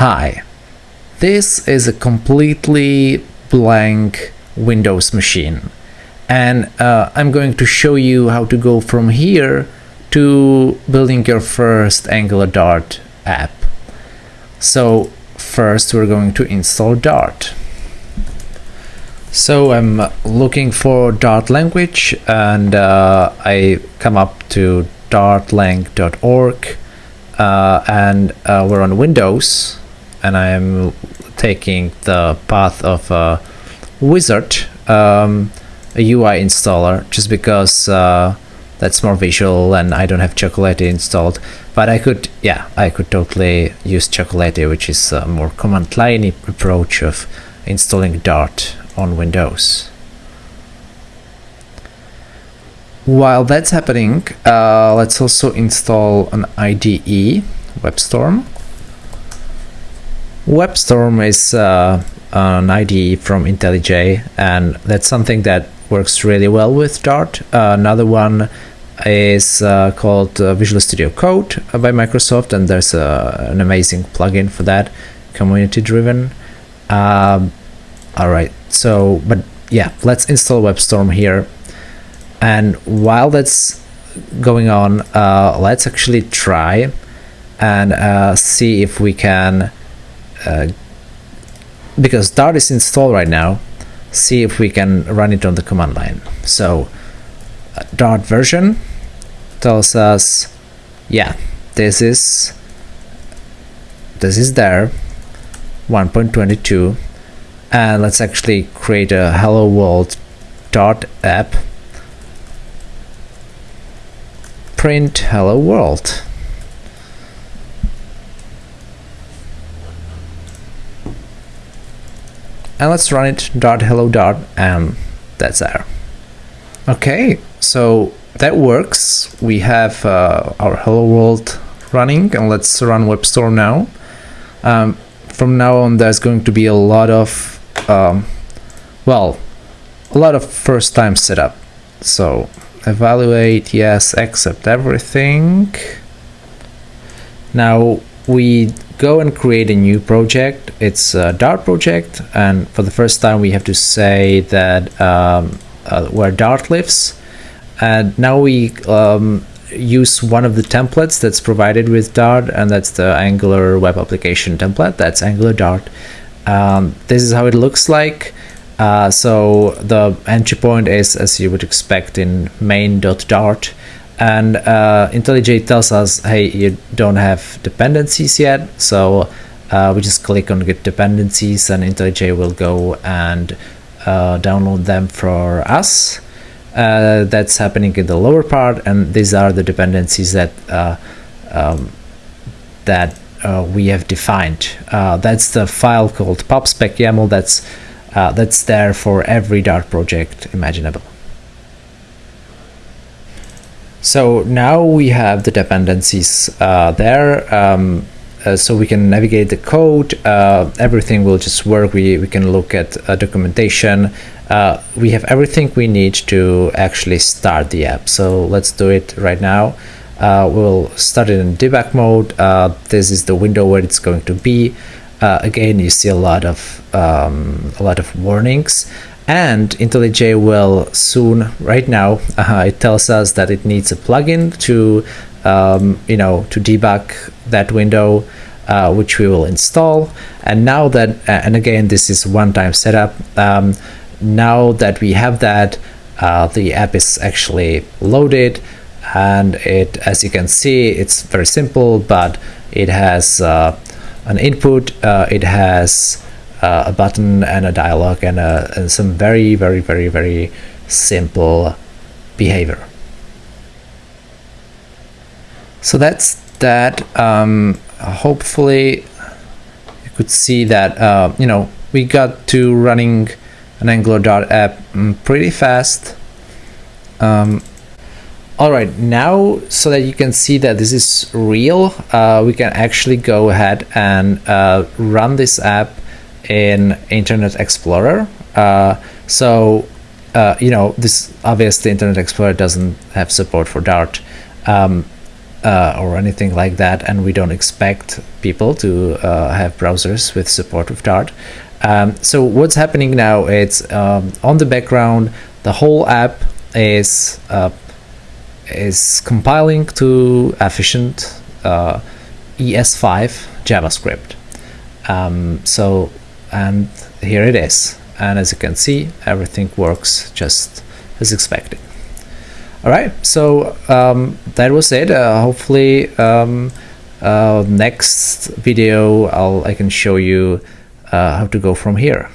Hi, this is a completely blank Windows machine and uh, I'm going to show you how to go from here to building your first Angular Dart app. So first we're going to install Dart. So I'm looking for Dart language and uh, I come up to dartlang.org uh, and uh, we're on Windows and I'm taking the path of a wizard, um, a UI installer, just because uh, that's more visual and I don't have Chocolatey installed. But I could, yeah, I could totally use Chocolatey, which is a more command line approach of installing Dart on Windows. While that's happening, uh, let's also install an IDE, WebStorm. WebStorm is uh, an IDE from IntelliJ, and that's something that works really well with Dart. Uh, another one is uh, called uh, Visual Studio Code by Microsoft, and there's an amazing plugin for that, community driven. Um, all right, so, but yeah, let's install WebStorm here. And while that's going on, uh, let's actually try and uh, see if we can uh, because Dart is installed right now, see if we can run it on the command line. So uh, Dart version tells us, yeah, this is this is there 1.22 and let's actually create a hello world dart app print hello world and let's run it dart hello dart and that's there. Okay so that works. We have uh, our hello world running and let's run WebStorm now. Um, from now on there's going to be a lot of um, well a lot of first time setup. So evaluate yes accept everything. Now we go and create a new project. It's a Dart project, and for the first time we have to say that um, uh, where Dart lives. And now we um, use one of the templates that's provided with Dart, and that's the Angular web application template. That's Angular Dart. Um, this is how it looks like. Uh, so the entry point is as you would expect in main.dart and uh, IntelliJ tells us, hey, you don't have dependencies yet, so uh, we just click on get dependencies and IntelliJ will go and uh, download them for us. Uh, that's happening in the lower part, and these are the dependencies that uh, um, that uh, we have defined. that's the file called pubspec.yaml. That's that's there for every Dart project imaginable. So now we have the dependencies uh, there. Um, uh, so we can navigate the code. Uh, everything will just work. We, we can look at uh, documentation. Uh, we have everything we need to actually start the app. So let's do it right now. Uh, we'll start it in debug mode. this is the window where it's going to be. again, you see a lot of um, a lot of warnings and IntelliJ will soon right now uh, it tells us that it needs a plugin to um, you know to debug that window uh, which we will install. And now that uh, and again this is one-time setup um, now that we have that uh, the app is actually loaded. And it as you can see it's very simple but it has uh, an input uh, it has uh, a button and a dialog and, a, and some very, very, very, very simple behavior. So that's that. Um, hopefully you could see that, uh, you know, we got to running an Angular Dart app mm, pretty fast. Um, all right, now so that you can see that this is real, uh, we can actually go ahead and uh, run this app in Internet Explorer. Uh, so, uh, you know, this obviously Internet Explorer doesn't have support for Dart. Um, uh, or anything like that, and we don't expect people to uh, have browsers with support of Dart. Um, so what's happening now? It's um, on the background. The whole app is uh, is compiling to efficient uh, ES5 JavaScript. Um, so and here it is. And as you can see, everything works just as expected. All right, so um, that was it. Uh, hopefully, um, uh, next video I'll I can show you uh, how to go from here.